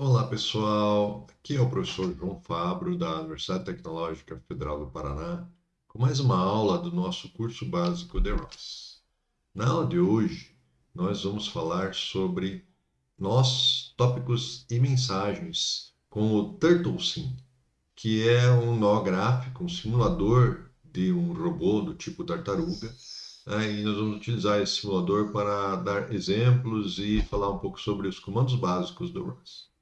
Olá pessoal, aqui é o professor João Fabro da Universidade Tecnológica Federal do Paraná com mais uma aula do nosso curso básico de ROS. Na aula de hoje nós vamos falar sobre nós, tópicos e mensagens com o TurtleSim, que é um nó gráfico, um simulador de um robô do tipo tartaruga. E nós vamos utilizar esse simulador para dar exemplos e falar um pouco sobre os comandos básicos do ROS.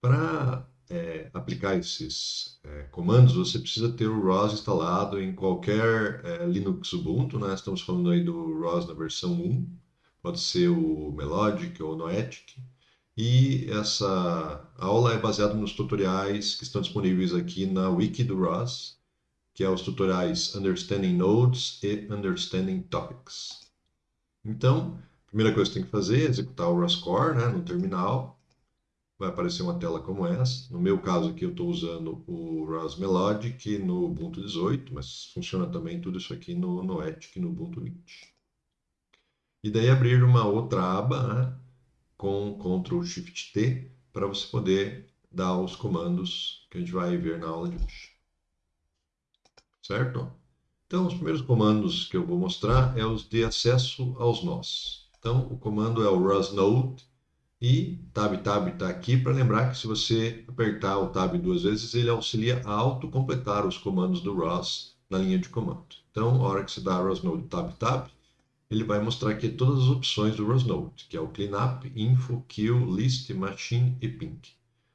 Para é, aplicar esses é, comandos, você precisa ter o ROS instalado em qualquer é, Linux Ubuntu, né? Estamos falando aí do ROS na versão 1, pode ser o Melodic ou o Noetic. E essa aula é baseada nos tutoriais que estão disponíveis aqui na wiki do ROS, que é os tutoriais Understanding Nodes e Understanding Topics. Então, a primeira coisa que você tem que fazer é executar o ROS Core né, no terminal vai aparecer uma tela como essa. No meu caso aqui eu estou usando o ROS Melodic no Ubuntu 18, mas funciona também tudo isso aqui no Noetic no Ubuntu 20. E daí abrir uma outra aba né, com Ctrl Shift T para você poder dar os comandos que a gente vai ver na aula de hoje. Certo? Então, os primeiros comandos que eu vou mostrar é os de acesso aos nós. Então, o comando é o rosnode e Tab Tab está aqui para lembrar que se você apertar o Tab duas vezes, ele auxilia a autocompletar os comandos do ROS na linha de comando. Então, a hora que você dá rosnode Tab Tab, ele vai mostrar aqui todas as opções do rosnode, que é o cleanup, info, kill, list, machine e pink.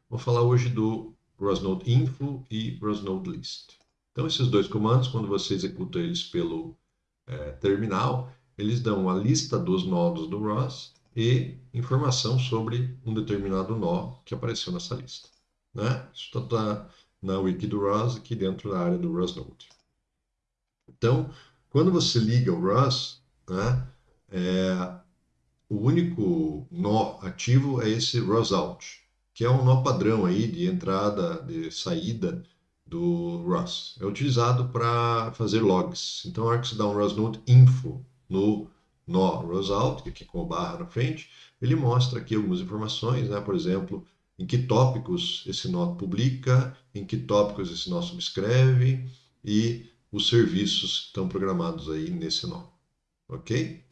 Vou falar hoje do rosnode info e rosnode list. Então, esses dois comandos, quando você executa eles pelo é, terminal, eles dão a lista dos nodos do ROS e informação sobre um determinado nó que apareceu nessa lista. Né? Isso está tá na wiki do ROS, aqui dentro da área do ROS Node. Então, quando você liga o ROS, né, é, o único nó ativo é esse ROSOut, que é um nó padrão aí de entrada, de saída do ROS. É utilizado para fazer logs. Então, a hora que você dá um ROS Node info no nó que aqui com o barra na frente, ele mostra aqui algumas informações, né? por exemplo, em que tópicos esse nó publica, em que tópicos esse nó subscreve e os serviços que estão programados aí nesse nó. Ok?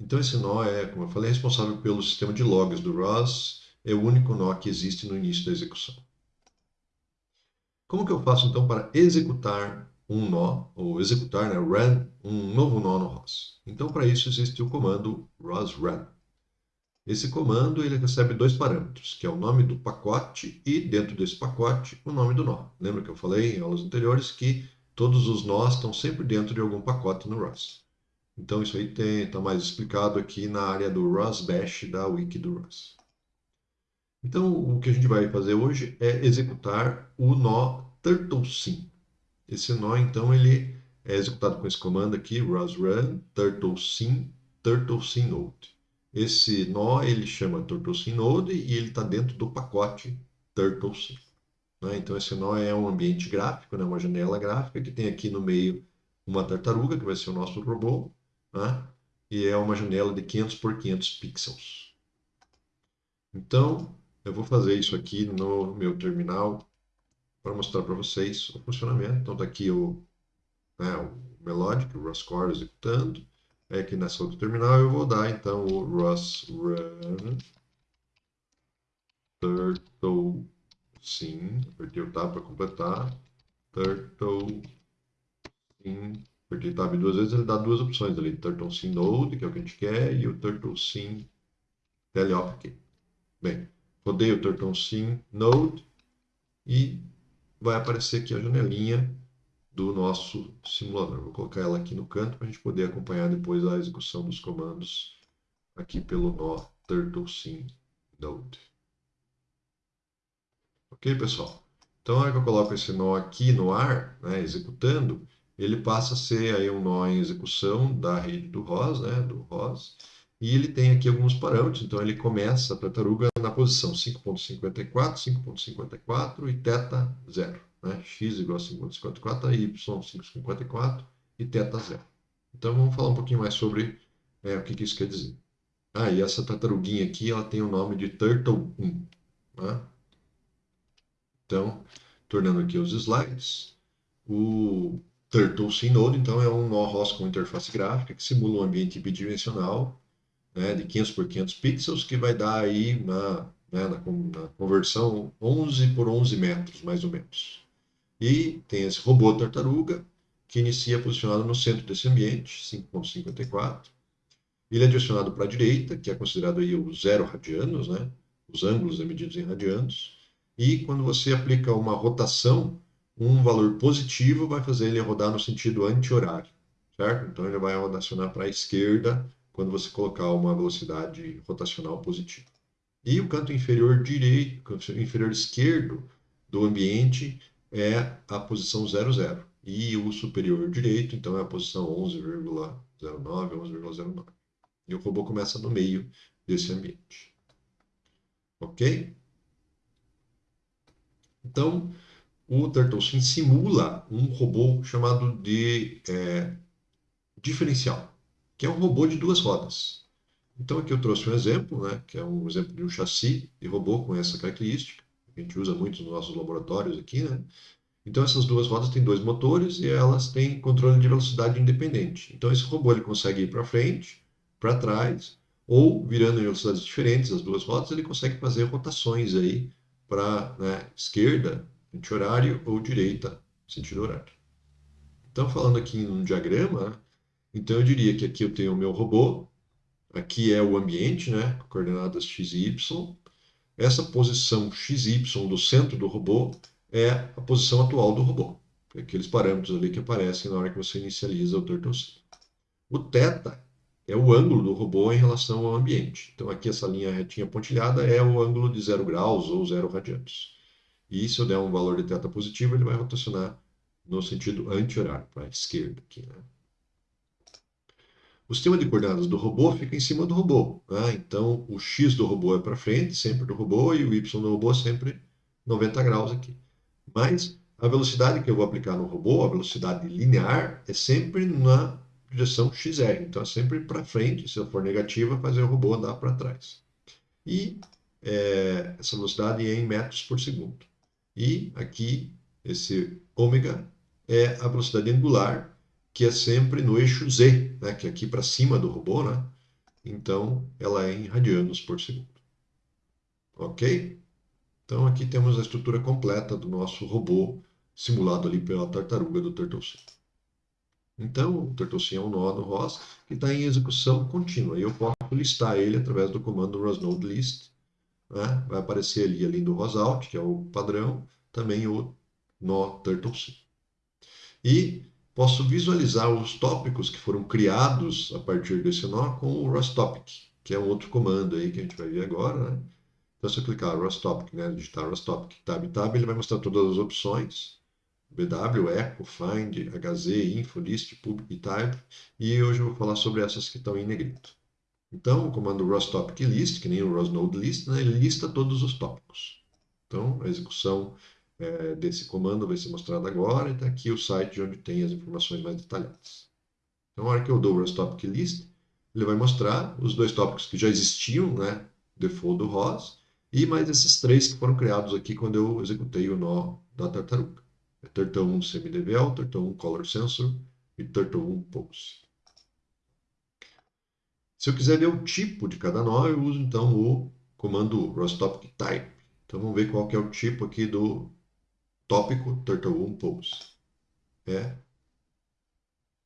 Então esse nó é, como eu falei, responsável pelo sistema de logs do ROS, é o único nó que existe no início da execução. Como que eu faço então para executar um nó, ou executar, né, run, um novo nó no ROS. Então, para isso, existe o comando rosrun. Esse comando ele recebe dois parâmetros, que é o nome do pacote e, dentro desse pacote, o nome do nó. Lembra que eu falei em aulas anteriores que todos os nós estão sempre dentro de algum pacote no ROS. Então, isso aí está mais explicado aqui na área do ROS Bash da wiki do ROS. Então, o que a gente vai fazer hoje é executar o nó turtlesim. Esse nó, então, ele é executado com esse comando aqui, rosrun turtlesim turtlesim Esse nó, ele chama turtlesim node e ele está dentro do pacote turtlesim. Né? Então, esse nó é um ambiente gráfico, né? uma janela gráfica que tem aqui no meio uma tartaruga, que vai ser o nosso robô, né? e é uma janela de 500 por 500 pixels. Então, eu vou fazer isso aqui no meu terminal para mostrar para vocês o funcionamento. Então, está aqui o, né, o Melodic, o executando. Aí aqui nessa outra terminal eu vou dar então o ROS Run Turtle Sim. Apertei o Tab para completar. Turtle Sim. Apertei o Tab duas vezes, ele dá duas opções ali. Turtle Sim Node, que é o que a gente quer, e o Turtle Sim Teleop aqui. Bem, rodei o Turtle Sim Node e vai aparecer aqui a janelinha do nosso simulador. Vou colocar ela aqui no canto para a gente poder acompanhar depois a execução dos comandos aqui pelo nó turtlesim node. Ok, pessoal? Então, na hora que eu coloco esse nó aqui no ar, né, executando, ele passa a ser aí um nó em execução da rede do ROS, né, do ROS, e ele tem aqui alguns parâmetros, então ele começa a tartaruga na posição 5.54, 5.54 e θ 0. Né? x igual a 5.54, y 5.54 e θ 0. Então vamos falar um pouquinho mais sobre é, o que, que isso quer dizer. Ah, e essa tartaruguinha aqui, ela tem o nome de Turtle 1. Né? Então, tornando aqui os slides, o Turtle Synode, então, é um nó ROS com interface gráfica que simula um ambiente bidimensional né, de 500 por 500 pixels, que vai dar aí na, né, na, na conversão 11 por 11 metros, mais ou menos. E tem esse robô tartaruga, que inicia posicionado no centro desse ambiente, 5.54. Ele é direcionado para a direita, que é considerado aí o zero radianos, né? Os ângulos é medidos em radianos. E quando você aplica uma rotação, um valor positivo vai fazer ele rodar no sentido anti-horário, certo? Então ele vai rotacionar para a esquerda quando você colocar uma velocidade rotacional positiva. E o canto inferior direito, inferior esquerdo do ambiente é a posição 00. E o superior direito, então, é a posição 11,09, 11,09. E o robô começa no meio desse ambiente. Ok? Então, o TurtleSim simula um robô chamado de é, diferencial, que é um robô de duas rodas. Então, aqui eu trouxe um exemplo, né, que é um exemplo de um chassi de robô com essa característica. A gente usa muito nos nossos laboratórios aqui, né? Então, essas duas rodas têm dois motores e elas têm controle de velocidade independente. Então, esse robô ele consegue ir para frente, para trás, ou virando em velocidades diferentes as duas rodas, ele consegue fazer rotações aí para né, esquerda, anti-horário, ou direita, sentido horário. Então, falando aqui em um diagrama, então eu diria que aqui eu tenho o meu robô, aqui é o ambiente, né, coordenadas x e y. Essa posição x y do centro do robô é a posição atual do robô. Aqueles parâmetros ali que aparecem na hora que você inicializa o TurtleSync. O θ é o ângulo do robô em relação ao ambiente. Então aqui essa linha retinha pontilhada é o ângulo de 0 graus ou 0 radianos. E se eu der um valor de θ positivo, ele vai rotacionar no sentido anti-horário, para a esquerda aqui. Né? O sistema de coordenadas do robô fica em cima do robô. Né? Então o x do robô é para frente, sempre do robô, e o y do robô é sempre 90 graus aqui. Mas a velocidade que eu vou aplicar no robô, a velocidade linear, é sempre na direção XR. Então é sempre para frente, se eu for negativa, fazer o robô andar para trás. E é, essa velocidade é em metros por segundo. E aqui, esse ômega é a velocidade angular, que é sempre no eixo Z, né, que é aqui para cima do robô, né? Então, ela é em radianos por segundo. Ok? Então aqui temos a estrutura completa do nosso robô simulado ali pela tartaruga do TurtleSim. Então, o TurtleSim é um nó no ROS que está em execução contínua. E eu posso listar ele através do comando rosNodeList. Né? Vai aparecer ali, além do ROSOut, que é o padrão, também o nó TurtleSim. E posso visualizar os tópicos que foram criados a partir desse nó com o ROSTopic, que é um outro comando aí que a gente vai ver agora, né? Então, se eu clicar Rostopic, né, digitar Rostopic, tab, tab, ele vai mostrar todas as opções. BW, Echo, Find, HZ, Info, List, Public e Type. E hoje eu vou falar sobre essas que estão em negrito. Então, o comando Rostopic List, que nem o Rosnode List, né, ele lista todos os tópicos. Então, a execução é, desse comando vai ser mostrada agora. E está aqui o site onde tem as informações mais detalhadas. Então, na hora que eu dou o Rostopic List, ele vai mostrar os dois tópicos que já existiam, né, default do ROS, e mais esses três que foram criados aqui quando eu executei o nó da tartaruga. É Turtle1 SemiDVL, Turtle1 Color Sensor e Turtle1 Pose. Se eu quiser ver o tipo de cada nó, eu uso então o comando rostopic type. Então vamos ver qual que é o tipo aqui do tópico Turtle1 Pose. É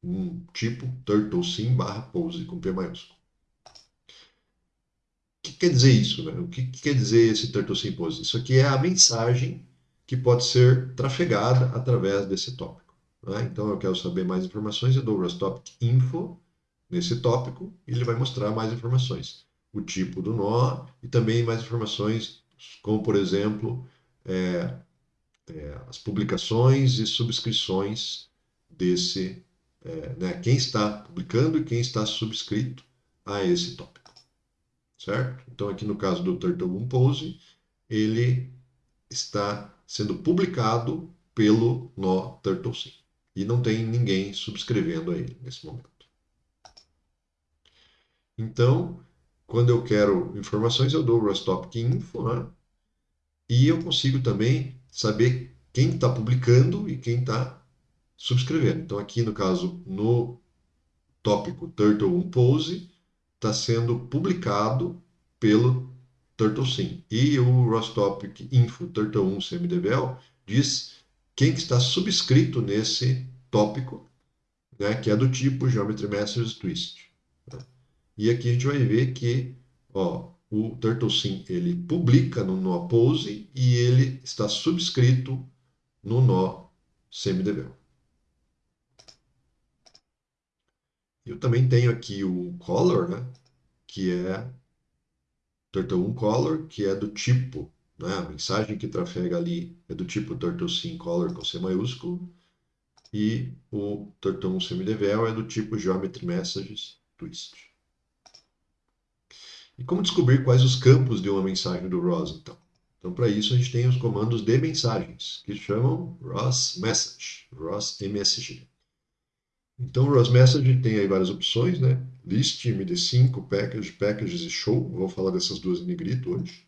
um tipo Turtle Sim barra Pose com P maiúsculo que quer dizer isso? Né? O que, que quer dizer esse Turtle Symposium? Isso aqui é a mensagem que pode ser trafegada através desse tópico. Né? Então, eu quero saber mais informações, eu dou o Topic Info nesse tópico e ele vai mostrar mais informações. O tipo do nó e também mais informações, como, por exemplo, é, é, as publicações e subscrições desse, é, né, quem está publicando e quem está subscrito a esse tópico certo? Então, aqui no caso do Turtle Pose, ele está sendo publicado pelo nó TurtleSync. E não tem ninguém subscrevendo a ele nesse momento. Então, quando eu quero informações, eu dou o Rostopic Info, né? E eu consigo também saber quem está publicando e quem está subscrevendo. Então, aqui no caso, no tópico Turtle 1 Pose, está sendo publicado pelo TurtleSim. E o Rostopic Info Turtle 1 CMDVL diz quem que está subscrito nesse tópico, né, que é do tipo Geometry Masters Twist. Né? E aqui a gente vai ver que ó, o TurtleSim ele publica no nó Pose e ele está subscrito no nó CMDVL. Eu também tenho aqui o color, né, que é Turtle 1 color, que é do tipo, né, a mensagem que trafega ali é do tipo Turtle color com C maiúsculo, e o Turtle 1 semidevel é do tipo Geometry Messages Twist. E como descobrir quais os campos de uma mensagem do ROS, então? Então, para isso, a gente tem os comandos de mensagens, que chamam ROS Message, ROS MSG. Então, o ROS Message tem aí várias opções, né? List, MD5, Package, Packages e Show. Vou falar dessas duas em negrito hoje.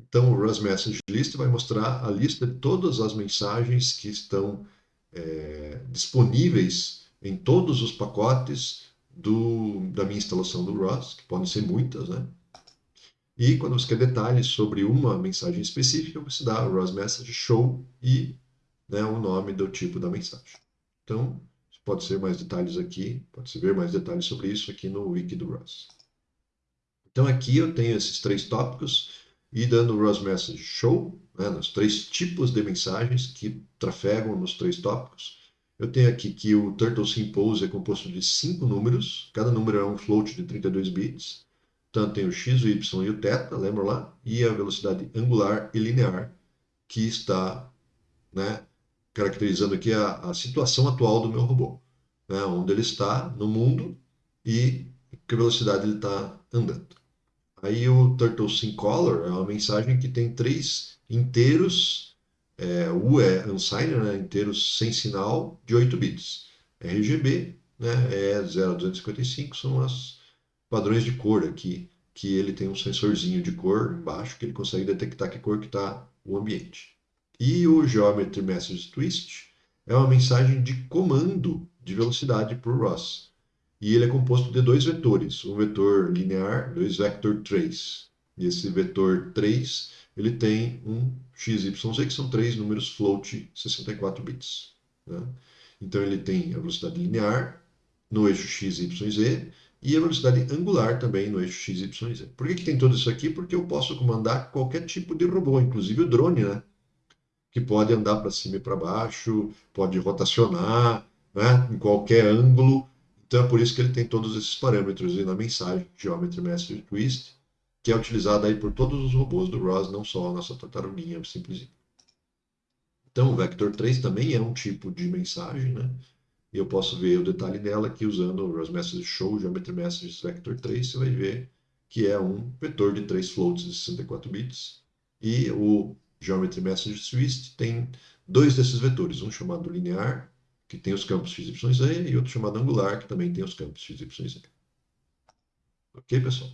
Então, o ROS Message List vai mostrar a lista de todas as mensagens que estão é, disponíveis em todos os pacotes do, da minha instalação do ROS, que podem ser muitas, né? E quando você quer detalhes sobre uma mensagem específica, você dá o ROS Message Show e né, o nome do tipo da mensagem. Então, pode ser mais detalhes aqui, pode-se ver mais detalhes sobre isso aqui no wiki do ROS. Então aqui eu tenho esses três tópicos e dando o ROS Message Show, né, nos três tipos de mensagens que trafegam nos três tópicos. Eu tenho aqui que o Turtle Simpose é composto de cinco números, cada número é um float de 32 bits. Então tem o x, o y e o θ, lembra lá? E a velocidade angular e linear, que está né, caracterizando aqui a, a situação atual do meu robô. Né, onde ele está no mundo e que velocidade ele está andando. Aí o Turtle Color é uma mensagem que tem três inteiros, é, U é unsigned, né, inteiros sem sinal, de 8 bits. RGB né, é 0 a 255, são os padrões de cor aqui, que ele tem um sensorzinho de cor embaixo, que ele consegue detectar que cor que está o ambiente. E o Geometry Message Twist é uma mensagem de comando de velocidade para o ROS e ele é composto de dois vetores, um vetor linear, dois vector trace. E esse vetor 3, ele tem um x, y, z, que são três números float 64 bits. Né? Então ele tem a velocidade linear no eixo x, y, z e a velocidade angular também no eixo x, y, z. Por que, que tem tudo isso aqui? Porque eu posso comandar qualquer tipo de robô, inclusive o drone, né? que pode andar para cima e para baixo, pode rotacionar né? em qualquer ângulo então é por isso que ele tem todos esses parâmetros aí na mensagem, Geometry Master Twist, que é utilizado aí por todos os robôs do ROS, não só a nossa tartaruguinha simples. Então o Vector 3 também é um tipo de mensagem, né? E eu posso ver o detalhe dela aqui usando o ROS Message Show Geometry Messages Vector 3, você vai ver que é um vetor de 3 floats de 64 bits. E o Geometry Message Twist tem dois desses vetores, um chamado linear que tem os campos x, y, z, e outro chamado angular, que também tem os campos x, y. Ok, pessoal?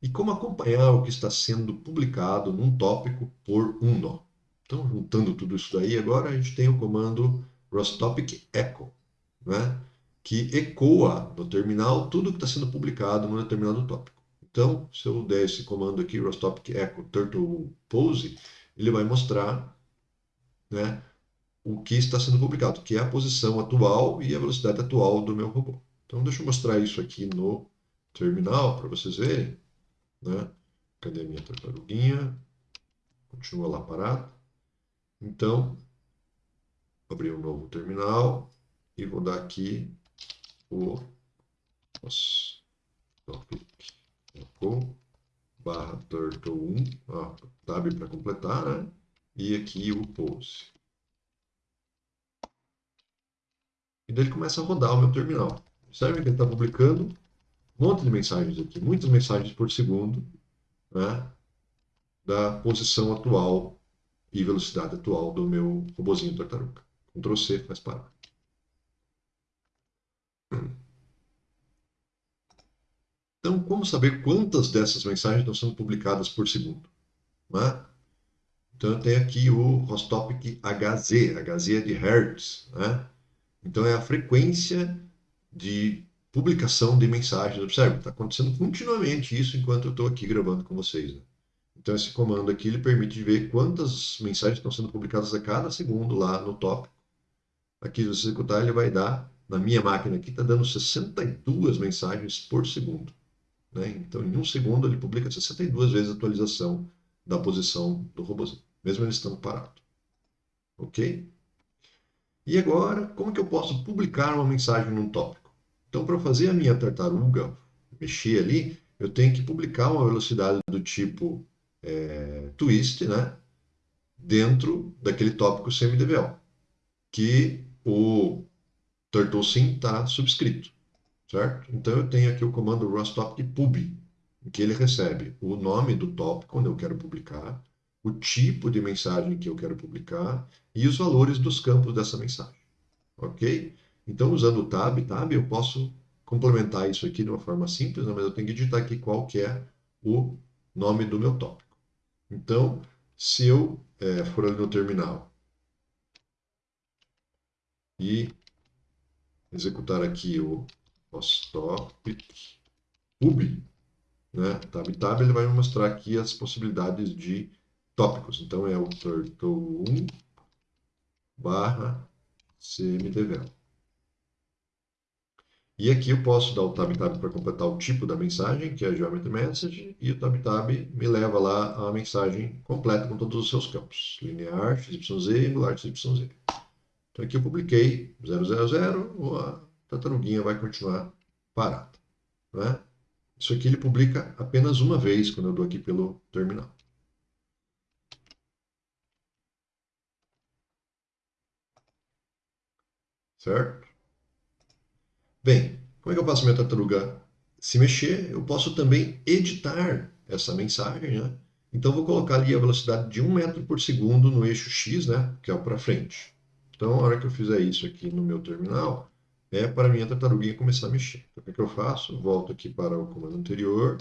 E como acompanhar o que está sendo publicado num tópico por um nó? Então, juntando tudo isso daí, agora a gente tem o comando rostopic echo, né? que ecoa no terminal tudo que está sendo publicado num determinado tópico. Então, se eu der esse comando aqui, rostopic echo turtle pose, ele vai mostrar né, o que está sendo publicado, que é a posição atual e a velocidade atual do meu robô. Então, deixa eu mostrar isso aqui no terminal para vocês verem. Né? Cadê a minha tartaruguinha? Continua lá parado. Então, vou abrir um novo terminal e vou dar aqui o barra turtle 1, ó, tab para completar, né? E aqui o pose. E daí ele começa a rodar o meu terminal. Observe que ele está publicando um monte de mensagens aqui, muitas mensagens por segundo, né, da posição atual e velocidade atual do meu robozinho tartaruga. Ctrl C faz parar. Então, como saber quantas dessas mensagens estão sendo publicadas por segundo? Né? Então, eu tenho aqui o Rostopic HZ, HZ é de Hertz. Né? Então, é a frequência de publicação de mensagens. Observe, está acontecendo continuamente isso enquanto eu estou aqui gravando com vocês. Né? Então, esse comando aqui ele permite ver quantas mensagens estão sendo publicadas a cada segundo lá no tópico. Aqui, se você executar, ele vai dar, na minha máquina aqui, está dando 62 mensagens por segundo. Né? Então, em um segundo, ele publica 62 vezes a atualização da posição do robôzinho, mesmo ele estando parado. Ok? E agora, como que eu posso publicar uma mensagem num tópico? Então, para fazer a minha tartaruga mexer ali, eu tenho que publicar uma velocidade do tipo é, twist, né? Dentro daquele tópico semi-DVL, que o TurtleSim está subscrito, certo? Então eu tenho aqui o comando rustopic pub, que ele recebe o nome do tópico onde eu quero publicar, o tipo de mensagem que eu quero publicar e os valores dos campos dessa mensagem, ok? Então usando o tab, tab eu posso complementar isso aqui de uma forma simples, né? mas eu tenho que digitar aqui qual que é o nome do meu tópico. Então, se eu é, for ali no terminal e executar aqui o stop pub, né, tab tab, ele vai me mostrar aqui as possibilidades de tópicos. Então, é o turtle1 barra. E aqui eu posso dar o tab tab para completar o tipo da mensagem, que é a geometry message, e o tab tab me leva lá a mensagem completa com todos os seus campos, linear, XYZ angular XYZ. Então aqui eu publiquei 000, a tartaruguinha vai continuar parada. Né? Isso aqui ele publica apenas uma vez quando eu dou aqui pelo terminal. Certo? Bem, como é que eu faço minha tartaruga se mexer? Eu posso também editar essa mensagem, né? Então, vou colocar ali a velocidade de 1 metro por segundo no eixo X, né? Que é o para frente. Então, a hora que eu fizer isso aqui no meu terminal, é para a minha tartaruguinha começar a mexer. Então, o que, eu faço? Volto aqui para o comando anterior,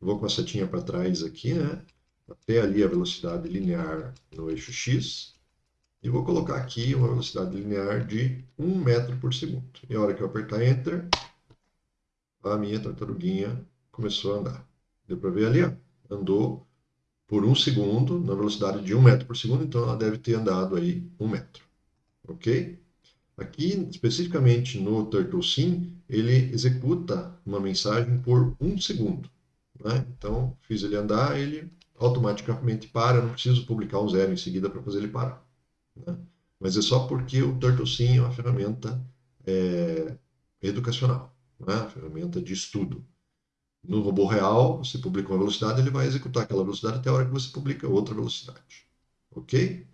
vou com a setinha para trás aqui, né? Até ali a velocidade linear no eixo X. E vou colocar aqui uma velocidade linear de 1 metro por segundo. E a hora que eu apertar Enter, a minha tartaruguinha começou a andar. Deu para ver ali? Ó? Andou por um segundo na velocidade de 1 metro por segundo, então ela deve ter andado aí 1 metro. Ok? Aqui, especificamente no TurtleSim, ele executa uma mensagem por um segundo. Né? Então, fiz ele andar, ele automaticamente para, não preciso publicar um zero em seguida para fazer ele parar. Né? Mas é só porque o TurtleSim é uma ferramenta é, educacional, né? uma ferramenta de estudo. No robô real, você publica uma velocidade, ele vai executar aquela velocidade até a hora que você publica outra velocidade. Ok?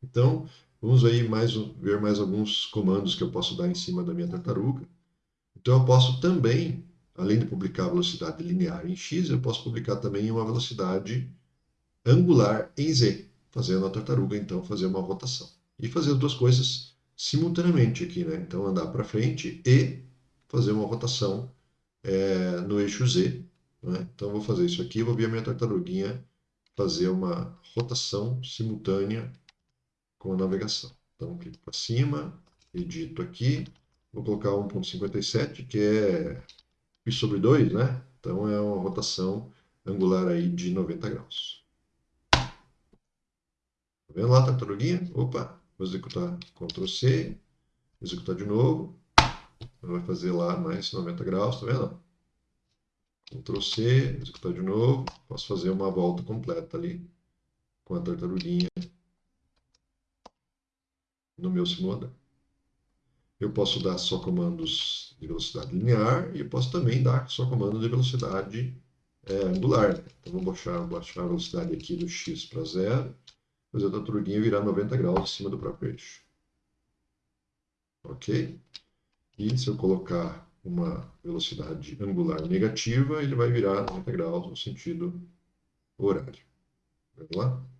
Então, vamos aí mais, ver mais alguns comandos que eu posso dar em cima da minha tartaruga. Então, eu posso também, além de publicar a velocidade linear em x, eu posso publicar também uma velocidade angular em z fazendo a tartaruga, então, fazer uma rotação. E fazer as duas coisas simultaneamente aqui, né? Então, andar para frente e fazer uma rotação é, no eixo Z. Né? Então, vou fazer isso aqui, vou ver a minha tartaruguinha fazer uma rotação simultânea com a navegação. Então, clico para cima, edito aqui, vou colocar 1.57, que é π sobre 2, né? Então, é uma rotação angular aí de 90 graus. Tá vendo lá, tartaruguinha? Opa, vou executar C, executar de novo. Vai fazer lá mais 90 graus, tá vendo? Ctrl C, executar de novo. Posso fazer uma volta completa ali com a tartaruguinha no meu simulador. Eu posso dar só comandos de velocidade linear e eu posso também dar só comando de velocidade é, angular. Então, vou baixar, baixar a velocidade aqui do x para zero fazer a tartaruguinha virar 90 graus em cima do próprio eixo. Ok? E se eu colocar uma velocidade angular negativa, ele vai virar 90 graus no sentido horário. Vamos lá?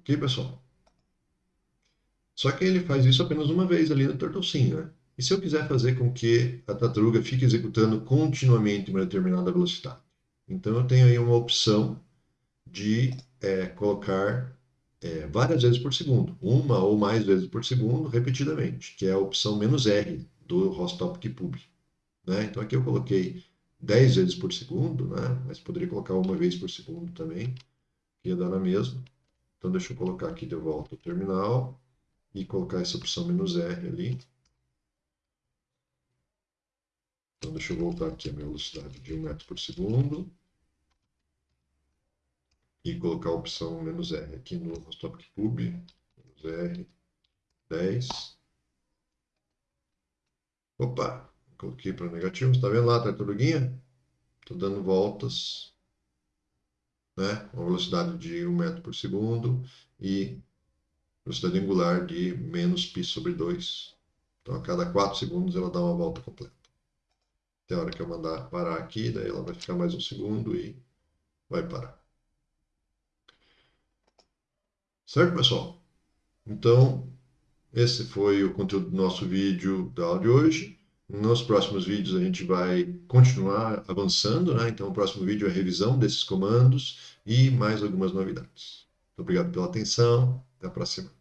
Ok, pessoal? Só que ele faz isso apenas uma vez ali no TurtleSim, né? E se eu quiser fazer com que a tartaruga fique executando continuamente uma determinada velocidade? Então eu tenho aí uma opção de é, colocar é, várias vezes por segundo, uma ou mais vezes por segundo, repetidamente, que é a opção menos R do Rostopic Pub. Né? Então aqui eu coloquei 10 vezes por segundo, né? mas poderia colocar uma vez por segundo também, ia dar na mesma. Então deixa eu colocar aqui de volta o terminal e colocar essa opção menos R ali. Então deixa eu voltar aqui a minha velocidade de 1 metro por segundo e colocar a opção menos R aqui no Rostopic Pub, menos R, 10. Opa, coloquei para negativo, está vendo lá, tartaruguinha? Estou dando voltas, né? Uma velocidade de 1 metro por segundo e velocidade angular de menos π sobre 2. Então, a cada 4 segundos ela dá uma volta completa. Tem hora que eu mandar parar aqui, daí ela vai ficar mais um segundo e vai parar. Certo, pessoal? Então, esse foi o conteúdo do nosso vídeo da aula de hoje. Nos próximos vídeos a gente vai continuar avançando, né? Então, o próximo vídeo é a revisão desses comandos e mais algumas novidades. Muito obrigado pela atenção. Até a próxima.